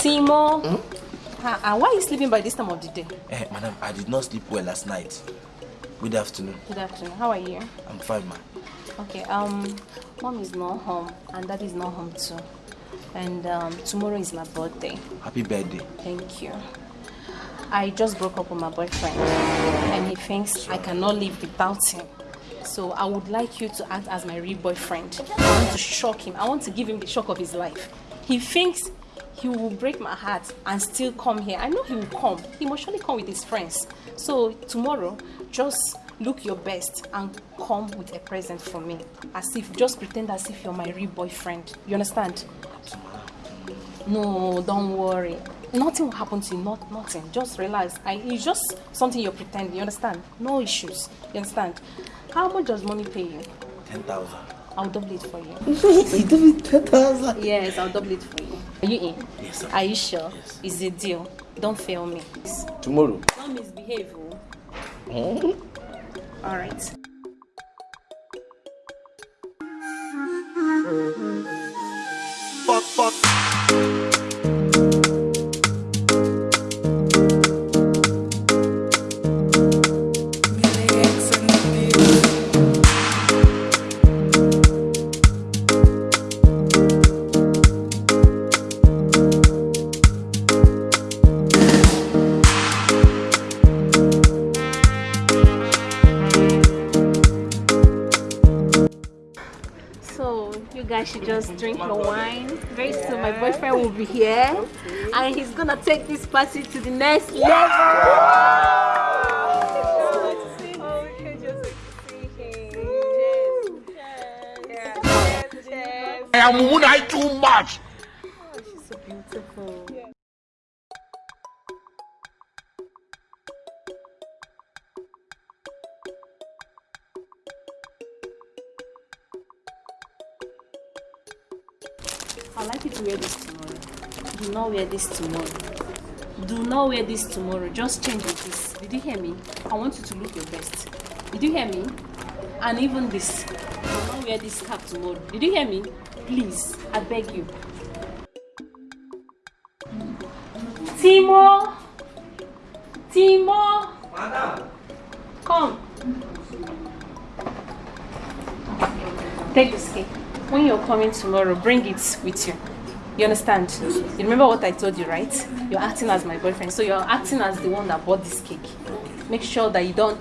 Timo. Timo. Hmm? Uh, uh, why are you sleeping by this time of the day? Eh, madam, I did not sleep well last night. Good afternoon. Good afternoon. How are you? I'm fine, ma. Okay, um, mom is not home and dad is not home too. And um, tomorrow is my birthday. Happy birthday. Thank you. I just broke up with my boyfriend and he thinks I cannot live without him. So I would like you to act as my real boyfriend. I want to shock him. I want to give him the shock of his life. He thinks he will break my heart and still come here. I know he will come. He must surely come with his friends. So tomorrow, just look your best and come with a present for me. As if, just pretend as if you're my real boyfriend. You understand? No, don't worry. Nothing will happen to you, not nothing. Just relax. I, it's just something you're pretending, you understand? No issues. You understand? How much does money pay you? 10,000. I'll double it for you. you double it 10,000? Yes, I'll double it for you. Are you in? Yes, sir. Are you sure? Yes. It's a deal. Don't fail me. Tomorrow. Don't misbehave. Oh. Hmm? All right. Guys should just drink your wine. Very soon my boyfriend will be here and he's gonna take this party to the next level. I am Munai too much. Oh, she's so beautiful. I'd like you to wear this tomorrow. Do not wear this tomorrow. Do not wear this tomorrow. Just change it, please. Did you hear me? I want you to look your best. Did you hear me? And even this. Do not wear this cap tomorrow. Did you hear me? Please, I beg you. Timo! Timo! Madam. Come. Take this cake. When you're coming tomorrow, bring it with you. You understand? You remember what I told you, right? You're acting as my boyfriend, so you're acting as the one that bought this cake. Make sure that you don't.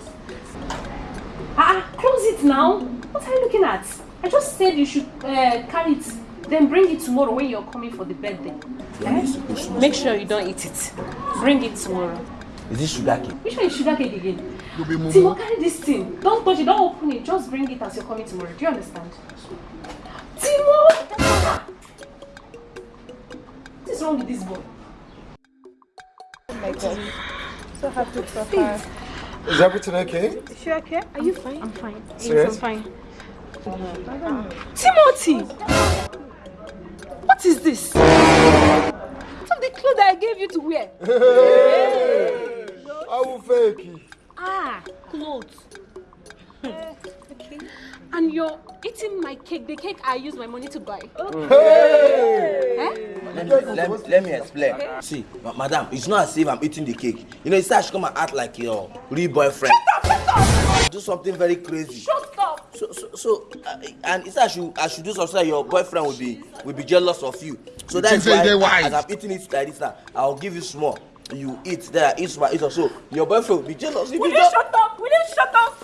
Ah, ah, close it now. What are you looking at? I just said you should uh, carry it, then bring it tomorrow when you're coming for the birthday. Eh? Make sure you don't eat it. Bring it tomorrow. Is this sugar cake? Which one is sugar cake again? You be mumu. Timo, carry this thing. Don't touch it, don't open it. Just bring it as you're coming tomorrow. Do you understand? Timo! What is wrong with this boy? So happy for her. Is everything okay? Is she okay? Are you fine? I'm fine. Serious? Yes, I'm fine. Timothy! What is this? Some of the clothes that I gave you to wear. I will fake it. Ah, clothes. And you're eating my cake, the cake I used my money to buy. Eh? Let me, let, me- let me explain. See, ma- madam, it's not as if I'm eating the cake. You know, it's should come and act like your real boyfriend. Do something very crazy. Shut up! So, so, so uh, and it's I should, I should do something that your boyfriend will be, will be jealous of you. So that's why, wise? as I'm eating it like this, now, I'll give you small. You eat, then I eat small, eat also. Your boyfriend will be jealous. Will you you shut up? Will you shut up?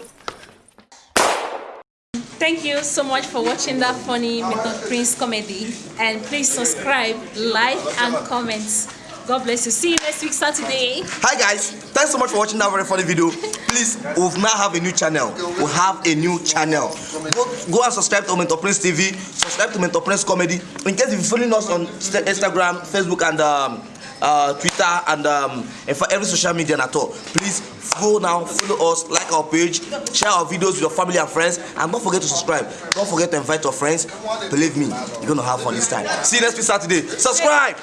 Thank you so much for watching that funny Mentor Prince comedy. And please subscribe, like, and comment. God bless you. See you next week, Saturday. Hi guys, thanks so much for watching that very funny video. Please, we now have a new channel. We have a new channel. Go, go and subscribe to Mentor Prince TV. Subscribe to Mentor Prince Comedy. In case you're following us on Insta- Instagram, Facebook, and um, uh, Twitter, and um, for every social media at all, please go now, follow us, like our page, share our videos with your family and friends, and don't forget to subscribe. Don't forget to invite your friends. Believe me, you're gonna have fun this time. See you next week Saturday. Subscribe.